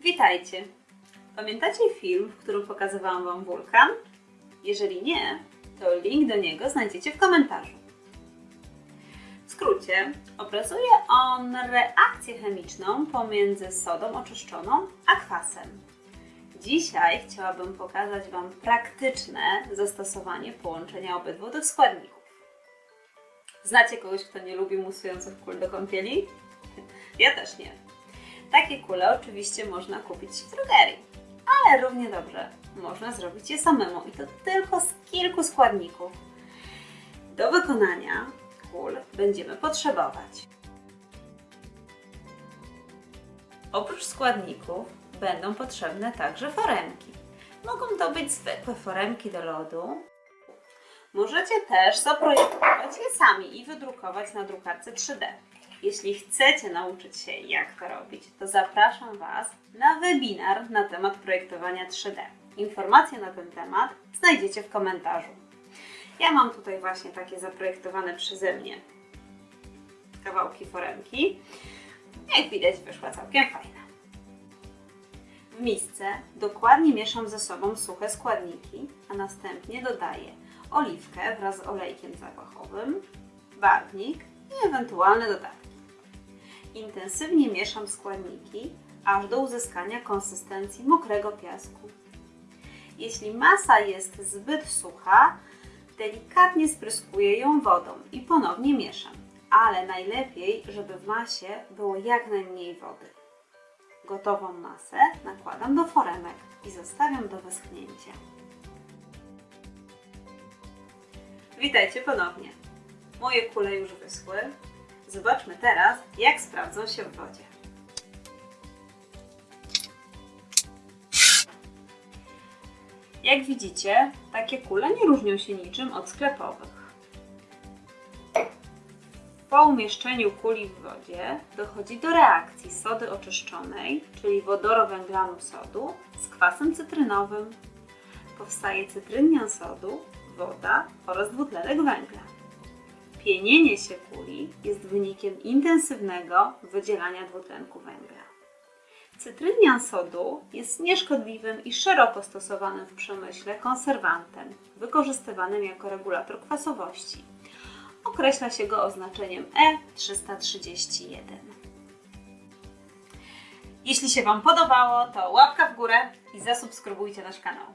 Witajcie! Pamiętacie film, w którym pokazywałam Wam wulkan? Jeżeli nie, to link do niego znajdziecie w komentarzu. W skrócie, obrazuje on reakcję chemiczną pomiędzy sodą oczyszczoną a kwasem. Dzisiaj chciałabym pokazać Wam praktyczne zastosowanie połączenia obydwu tych składników. Znacie kogoś, kto nie lubi musujących kul do kąpieli? Ja też nie. Takie kule oczywiście można kupić w drogerii, ale równie dobrze można zrobić je samemu i to tylko z kilku składników. Do wykonania kul będziemy potrzebować Oprócz składników będą potrzebne także foremki. Mogą to być zwykłe foremki do lodu. Możecie też zaprojektować je sami i wydrukować na drukarce 3D. Jeśli chcecie nauczyć się jak to robić, to zapraszam Was na webinar na temat projektowania 3D. Informacje na ten temat znajdziecie w komentarzu. Ja mam tutaj właśnie takie zaprojektowane przeze mnie kawałki foremki. Jak widać wyszła całkiem fajna. W misce dokładnie mieszam ze sobą suche składniki, a następnie dodaję oliwkę wraz z olejkiem zapachowym, barwnik i ewentualne dodatki. Intensywnie mieszam składniki, aż do uzyskania konsystencji mokrego piasku. Jeśli masa jest zbyt sucha, delikatnie spryskuję ją wodą i ponownie mieszam, ale najlepiej, żeby w masie było jak najmniej wody. Gotową masę nakładam do foremek i zostawiam do wyschnięcia. Witajcie ponownie. Moje kule już wyschły. Zobaczmy teraz, jak sprawdzą się w wodzie. Jak widzicie, takie kule nie różnią się niczym od sklepowych. Po umieszczeniu kuli w wodzie dochodzi do reakcji sody oczyszczonej, czyli wodorowęglanu sodu, z kwasem cytrynowym. Powstaje cytrynnia sodu, woda oraz dwutlenek węgla. Pienienie się kuli jest wynikiem intensywnego wydzielania dwutlenku węgla. Cytrynnia sodu jest nieszkodliwym i szeroko stosowanym w przemyśle konserwantem, wykorzystywanym jako regulator kwasowości. Określa się go oznaczeniem E331. Jeśli się Wam podobało, to łapka w górę i zasubskrybujcie nasz kanał.